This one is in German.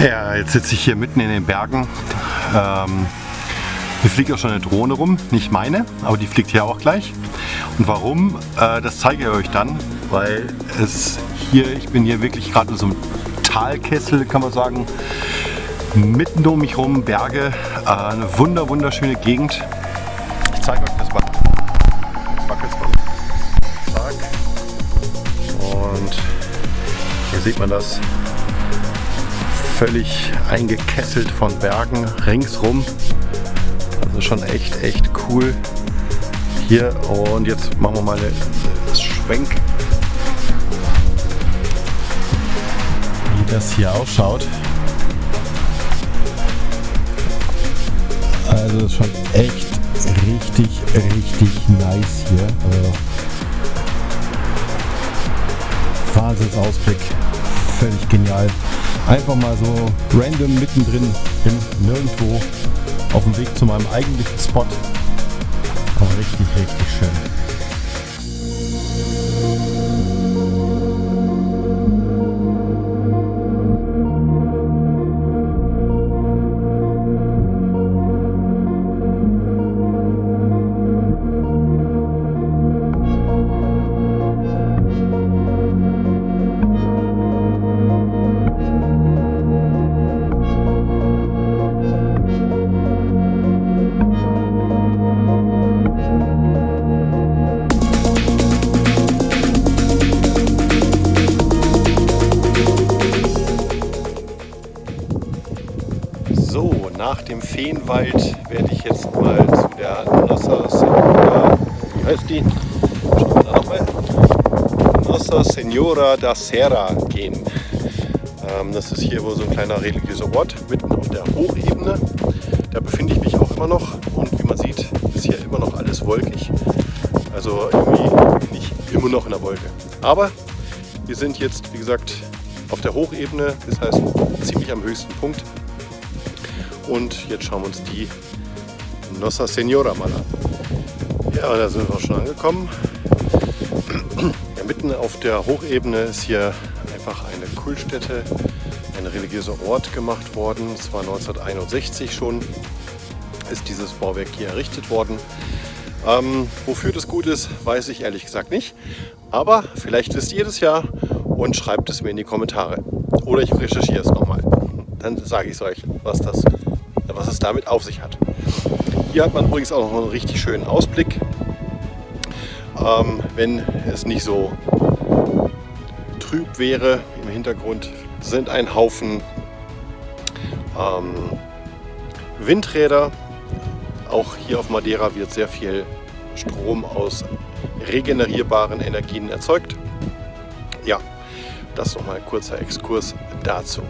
jetzt sitze ich hier mitten in den Bergen. Ähm, hier fliegt auch schon eine Drohne rum, nicht meine, aber die fliegt hier auch gleich. Und warum, äh, das zeige ich euch dann, weil es hier, ich bin hier wirklich gerade in so einem Talkessel, kann man sagen. Mitten um mich rum Berge, äh, eine wunder wunderschöne Gegend. Ich zeige euch das mal. Und hier sieht man das völlig eingekesselt von Bergen ringsrum. Also schon echt, echt cool. Hier und jetzt machen wir mal einen Schwenk. Wie das hier ausschaut. Also schon echt richtig, richtig nice hier. Also Wahnsinnsausblick. Völlig genial. Einfach mal so random mittendrin, bin nirgendwo auf dem Weg zu meinem eigentlichen Spot. Nach dem Feenwald werde ich jetzt mal zu der Nossa Senhora, wie heißt die? Nossa Senhora da Serra gehen. Ähm, das ist hier wohl so ein kleiner religiöser Ort, mitten auf der Hochebene. Da befinde ich mich auch immer noch und wie man sieht, ist hier immer noch alles wolkig. Also irgendwie bin ich immer noch in der Wolke. Aber wir sind jetzt, wie gesagt, auf der Hochebene, das heißt ziemlich am höchsten Punkt. Und jetzt schauen wir uns die Nossa Senora mal an. Ja, da sind wir schon angekommen. Ja, mitten auf der Hochebene ist hier einfach eine Kultstätte, ein religiöser Ort gemacht worden. Es war 1961 schon, ist dieses Bauwerk hier errichtet worden. Ähm, wofür das gut ist, weiß ich ehrlich gesagt nicht. Aber vielleicht wisst ihr das ja und schreibt es mir in die Kommentare. Oder ich recherchiere es nochmal. Dann sage ich es euch, was das was es damit auf sich hat. Hier hat man übrigens auch noch einen richtig schönen Ausblick. Ähm, wenn es nicht so trüb wäre im Hintergrund, sind ein Haufen ähm, Windräder. Auch hier auf Madeira wird sehr viel Strom aus regenerierbaren Energien erzeugt. Ja, das nochmal ein kurzer Exkurs dazu.